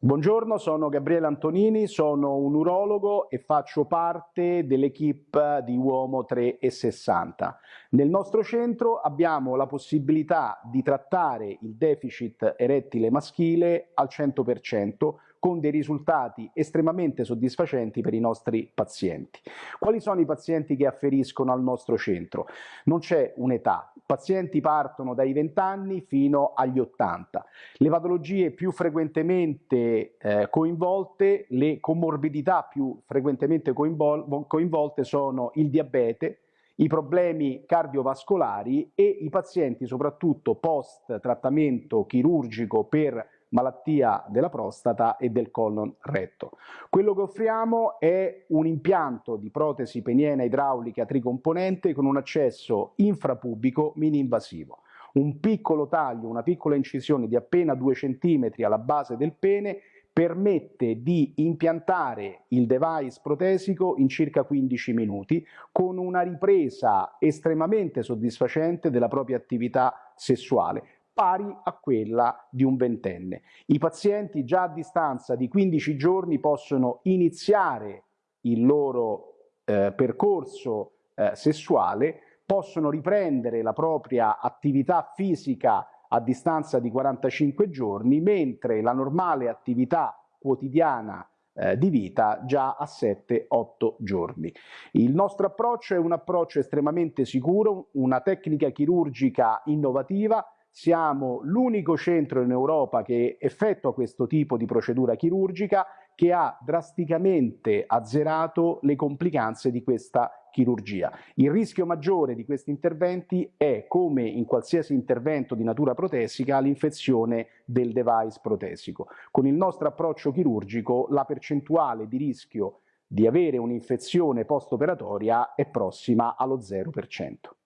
Buongiorno, sono Gabriele Antonini, sono un urologo e faccio parte dell'equipe di Uomo 360. Nel nostro centro abbiamo la possibilità di trattare il deficit erettile maschile al 100% con dei risultati estremamente soddisfacenti per i nostri pazienti. Quali sono i pazienti che afferiscono al nostro centro? Non c'è un'età, i pazienti partono dai 20 anni fino agli 80. Le patologie più frequentemente eh, coinvolte, le comorbidità più frequentemente coinvol coinvolte sono il diabete, i problemi cardiovascolari e i pazienti soprattutto post trattamento chirurgico per malattia della prostata e del colon retto. Quello che offriamo è un impianto di protesi peniena idraulica tricomponente con un accesso infrapubico mini-invasivo. Un piccolo taglio, una piccola incisione di appena 2 cm alla base del pene permette di impiantare il device protesico in circa 15 minuti con una ripresa estremamente soddisfacente della propria attività sessuale pari a quella di un ventenne. I pazienti già a distanza di 15 giorni possono iniziare il loro eh, percorso eh, sessuale, possono riprendere la propria attività fisica a distanza di 45 giorni, mentre la normale attività quotidiana eh, di vita già a 7-8 giorni. Il nostro approccio è un approccio estremamente sicuro, una tecnica chirurgica innovativa siamo l'unico centro in Europa che effettua questo tipo di procedura chirurgica che ha drasticamente azzerato le complicanze di questa chirurgia. Il rischio maggiore di questi interventi è, come in qualsiasi intervento di natura protesica, l'infezione del device protesico. Con il nostro approccio chirurgico la percentuale di rischio di avere un'infezione post-operatoria è prossima allo 0%.